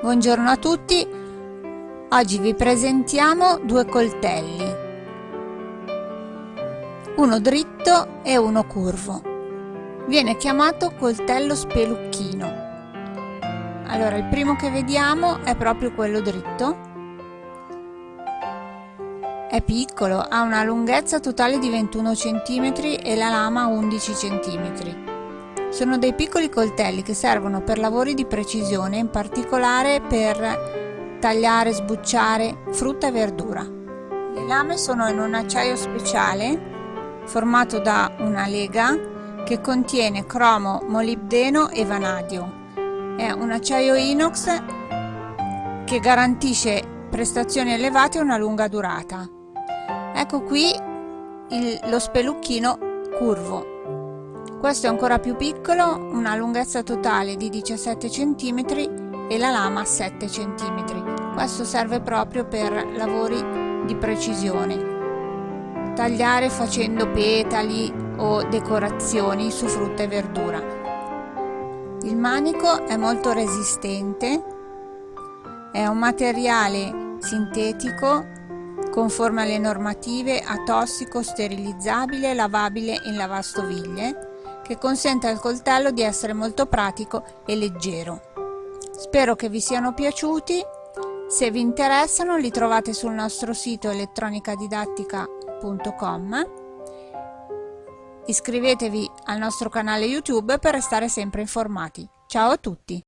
Buongiorno a tutti, oggi vi presentiamo due coltelli, uno dritto e uno curvo. Viene chiamato coltello spelucchino. Allora, il primo che vediamo è proprio quello dritto. È piccolo, ha una lunghezza totale di 21 cm e la lama 11 cm. Sono dei piccoli coltelli che servono per lavori di precisione, in particolare per tagliare sbucciare frutta e verdura. Le lame sono in un acciaio speciale formato da una lega che contiene cromo, molibdeno e vanadio. È un acciaio inox che garantisce prestazioni elevate e una lunga durata. Ecco qui il, lo spelucchino curvo questo è ancora più piccolo, una lunghezza totale di 17 cm e la lama 7 cm. Questo serve proprio per lavori di precisione. Tagliare facendo petali o decorazioni su frutta e verdura. Il manico è molto resistente, è un materiale sintetico conforme alle normative atossico, sterilizzabile, lavabile in lavastoviglie che consente al coltello di essere molto pratico e leggero. Spero che vi siano piaciuti, se vi interessano li trovate sul nostro sito elettronicadidattica.com Iscrivetevi al nostro canale YouTube per restare sempre informati. Ciao a tutti!